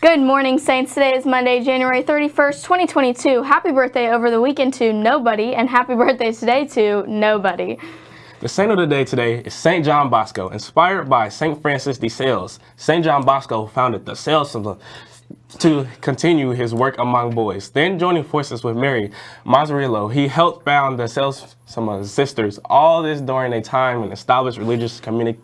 Good morning, Saints. Today is Monday, January 31st, 2022. Happy birthday over the weekend to nobody, and happy birthday today to nobody. The saint of the day today is St. John Bosco. Inspired by St. Francis de Sales, St. John Bosco founded the Sales to continue his work among boys. Then joining forces with Mary Mazzarello, he helped found the Sales sisters. All this during a time when established religious community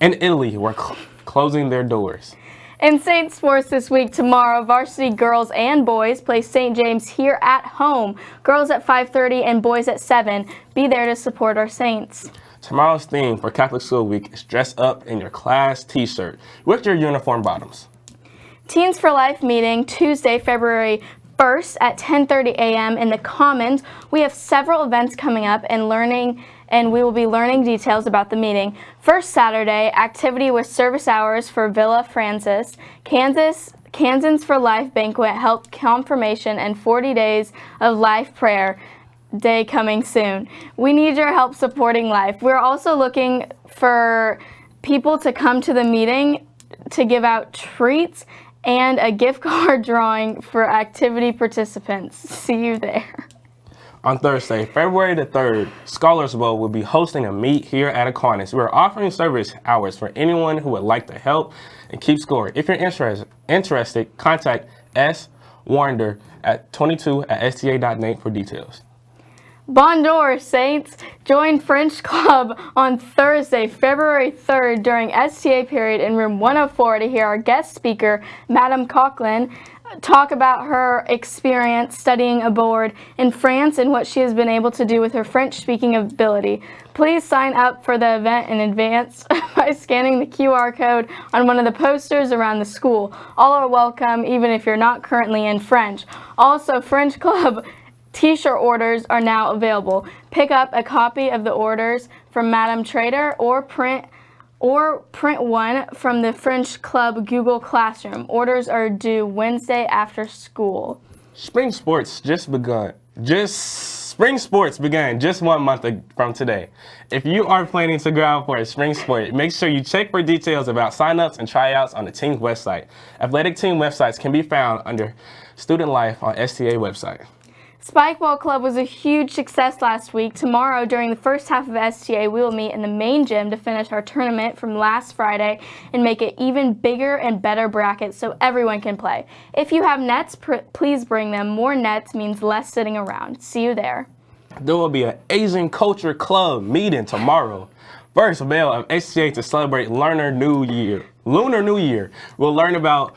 in Italy were cl closing their doors. In Saint Sports this week, tomorrow, varsity girls and boys play St. James here at home. Girls at 5.30 and boys at 7. Be there to support our Saints. Tomorrow's theme for Catholic School Week is dress up in your class t-shirt with your uniform bottoms. Teens for Life meeting Tuesday, February 1st at 10.30 a.m. in the Commons. We have several events coming up and learning and we will be learning details about the meeting. First Saturday, activity with service hours for Villa Francis, Kansas Kansans for Life banquet, help confirmation, and 40 days of life prayer day coming soon. We need your help supporting life. We're also looking for people to come to the meeting to give out treats and a gift card drawing for activity participants. See you there. On Thursday, February the 3rd, Scholars Bowl will be hosting a meet here at Aquinas. We are offering service hours for anyone who would like to help and keep score. If you're interested, interested contact S. Warner at 22 at sta.net for details. Bonjour, Saints! Join French Club on Thursday, February 3rd during STA period in room 104 to hear our guest speaker, Madame Coughlin, talk about her experience studying abroad in France and what she has been able to do with her French speaking ability. Please sign up for the event in advance by scanning the QR code on one of the posters around the school. All are welcome even if you're not currently in French. Also, French Club t-shirt orders are now available. Pick up a copy of the orders from Madame Trader or print or print one from the French Club Google Classroom. Orders are due Wednesday after school. Spring sports just begun. Just spring sports began just one month from today. If you are planning to go out for a spring sport, make sure you check for details about signups and tryouts on the team's website. Athletic team websites can be found under Student Life on STA website. Spikeball Club was a huge success last week. Tomorrow, during the first half of STA, we will meet in the main gym to finish our tournament from last Friday and make it even bigger and better brackets so everyone can play. If you have nets, please bring them. More nets means less sitting around. See you there. There will be an Asian Culture Club meeting tomorrow. First bell of STA to celebrate Lunar New Year. Lunar New Year. We'll learn about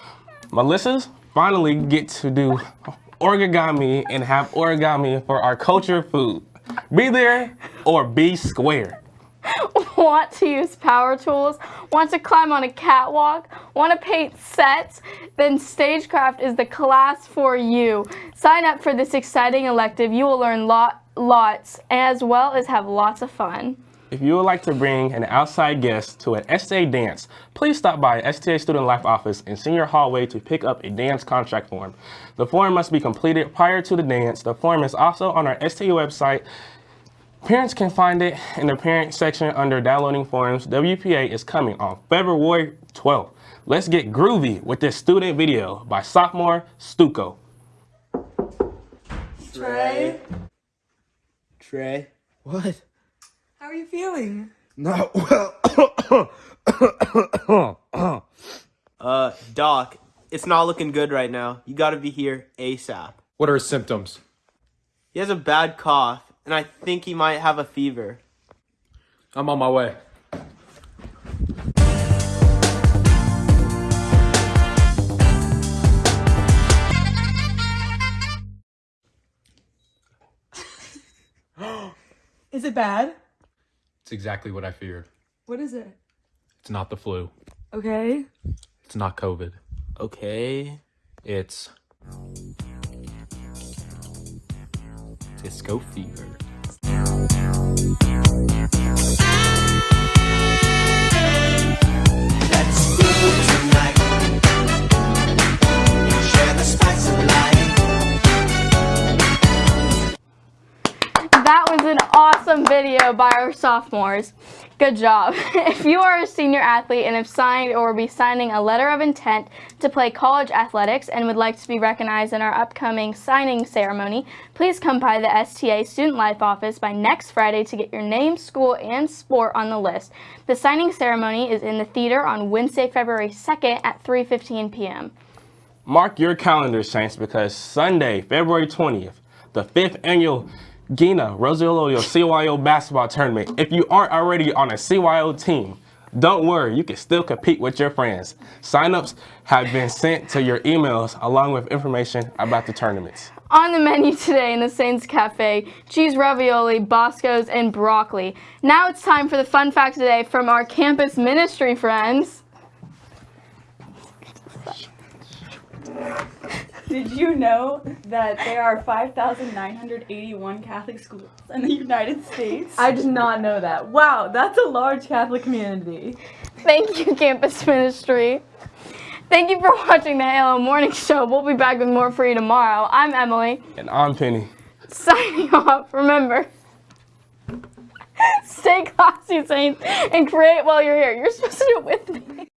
Melissa's finally get to do origami and have origami for our culture food. Be there or be square. Want to use power tools? Want to climb on a catwalk? Want to paint sets? Then Stagecraft is the class for you. Sign up for this exciting elective. You will learn lot, lots as well as have lots of fun. If you would like to bring an outside guest to an STA dance, please stop by STA Student Life office in senior hallway to pick up a dance contract form. The form must be completed prior to the dance. The form is also on our STA website. Parents can find it in the parent section under downloading forms. WPA is coming on February 12th. Let's get groovy with this student video by sophomore Stuco. Trey? Trey? What? How are you feeling? Not well. uh, Doc, it's not looking good right now. You gotta be here ASAP. What are his symptoms? He has a bad cough, and I think he might have a fever. I'm on my way. Is it bad? It's exactly what I feared. What is it? It's not the flu. Okay. It's not COVID. Okay. It's disco fever. Video by our sophomores. Good job. if you are a senior athlete and have signed or will be signing a letter of intent to play college athletics and would like to be recognized in our upcoming signing ceremony, please come by the STA Student Life office by next Friday to get your name, school, and sport on the list. The signing ceremony is in the theater on Wednesday, February 2nd at 3:15 p.m. Mark your calendars, Saints, because Sunday, February 20th, the fifth annual Gina Rosiolodio CYO basketball tournament. If you aren't already on a CYO team, don't worry, you can still compete with your friends. Signups have been sent to your emails along with information about the tournaments. On the menu today in the Saints Cafe, cheese ravioli, Bosco's, and broccoli. Now it's time for the fun fact today from our campus ministry friends. Did you know that there are 5,981 Catholic schools in the United States? I did not know that. Wow, that's a large Catholic community. Thank you, campus ministry. Thank you for watching the Halo Morning Show. We'll be back with more for you tomorrow. I'm Emily, And I'm Penny. signing off. Remember, stay classy, Saints, and create while you're here. You're supposed to do it with me.